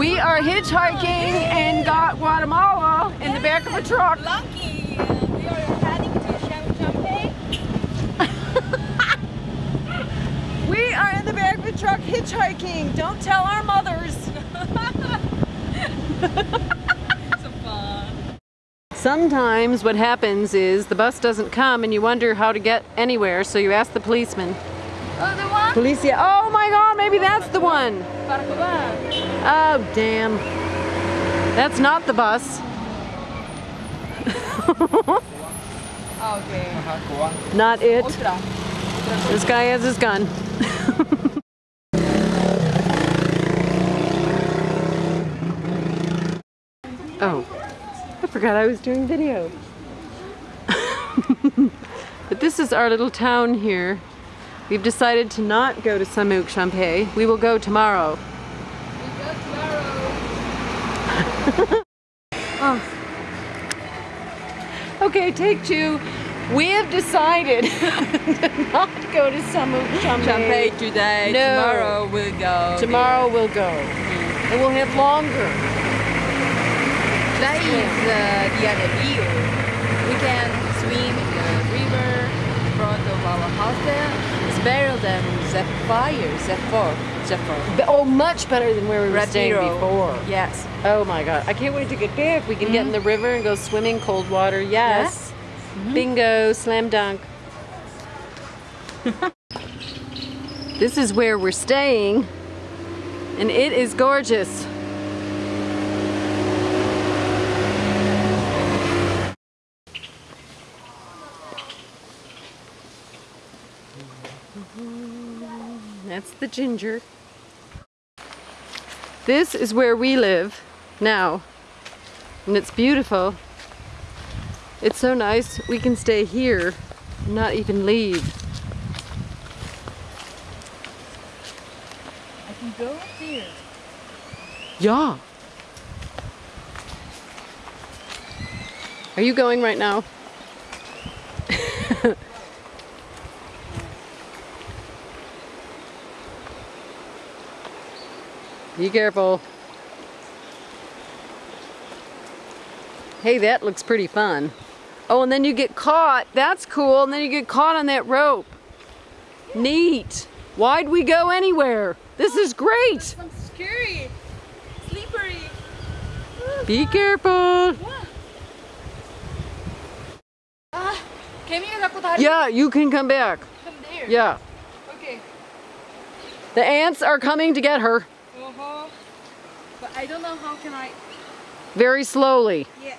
We are hitchhiking in Gu- Guatemala in the back of a truck. Lucky. We are heading to Cham- Champagne. We are in the back of a truck hitchhiking. Don't tell our mothers. So fun. Sometimes what happens is the bus doesn't come and you wonder how to get anywhere, so you ask the policeman. Oh, Policia, oh my god, maybe that's the one. Oh, damn. That's not the bus. Okay. Not it. This guy has his gun. oh, I forgot I was doing video. but this is our little town here. We've decided to not go to Semuc Champey. We will go tomorrow. We go tomorrow. Okay, take two. We have decided to not go to Semuc Champey. Champagne today. No. Tomorrow we'll go. Tomorrow we'll go. And we'll have longer. That is uh, the other view. We can swim in the river in front of our hostel. It's better Zephyr, Zephyr, Zephyr. Oh, much better than where we were Red staying Hero. before. Yes. Oh my god, I can't wait to get back. We can get in the river and go swimming, cold water. Yes. Mm-hmm. Bingo, slam dunk. this is where we're staying, and it is gorgeous. That's the ginger. This is where we live now. And it's beautiful. It's so nice. We can stay here, and not even leave. I can go there. Yeah. Are you going right now? Be careful. Hey, that looks pretty fun. Oh, and then you get caught. That's cool. And then you get caught on that rope. Neat. Why'd we go anywhere? This is great. Scary. Slippery. Be careful. Ah, yeah, you can come back. Come there. Yeah. Okay. The ants are coming to get her. But I don't know how can I. very slowly. Yeah.